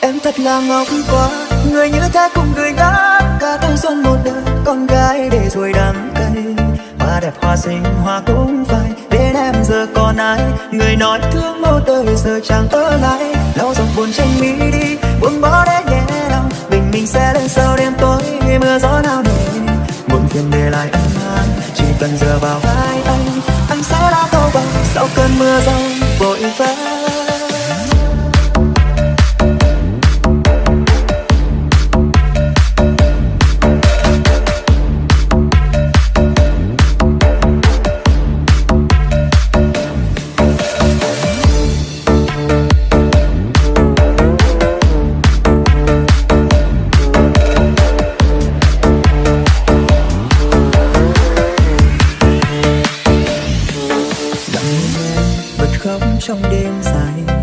Em thật là ngốc quá, Người như thế cùng người đã Cả thanh xuân một đời. Con gái để rồi đắng cay, Hoa đẹp hoa xinh, hoa cũng phải Đến em giờ còn ai, Người nói thương một đời giờ chẳng ở lại. Lau dòng buồn tranh mi đi, Buông bỏ để nhẹ lòng. Bình minh sẽ lên sau đêm tối Mưa gió nào nề Muộn phiền để lại anh an Chỉ cần giờ vào vai anh Anh sẽ đã câu bằng. Sau cơn mưa rông vội vã trong đêm dài.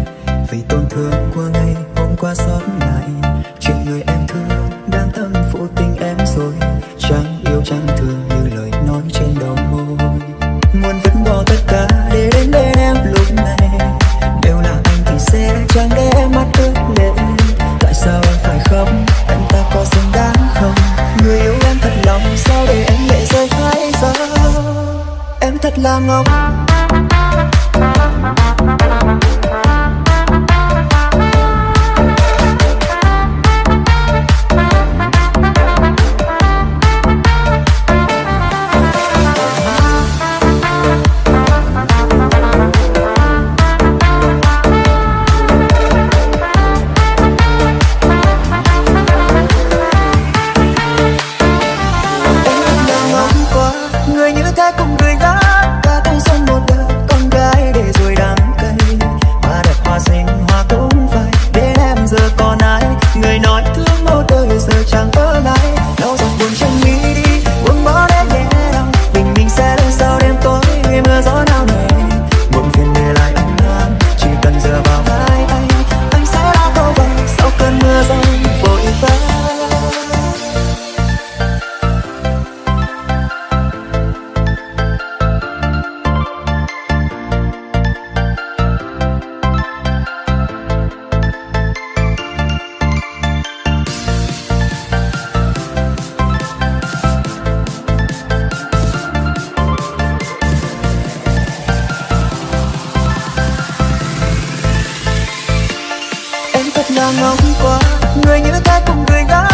Vì tổn thương của ngày hôm qua xót lại, chuyện người em thương đang tâm phụ tình em rồi. Chẳng yêu, chẳng thương như lời nói trên đầu môi. Muốn vứt bỏ tất cả để đến bên em lúc này. Nếu là anh thì sẽ chẳng để em mắt ướt lệ tại sao em phải khóc? Anh ta có xứng đáng không? Người yêu em thật lòng, sao để em lệ rơi hai giờ? Em thật là ngốc. Ta ngóng qua người như ta cùng người gái.